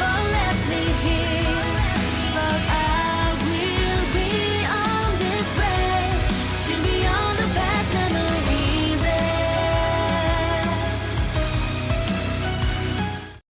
never let me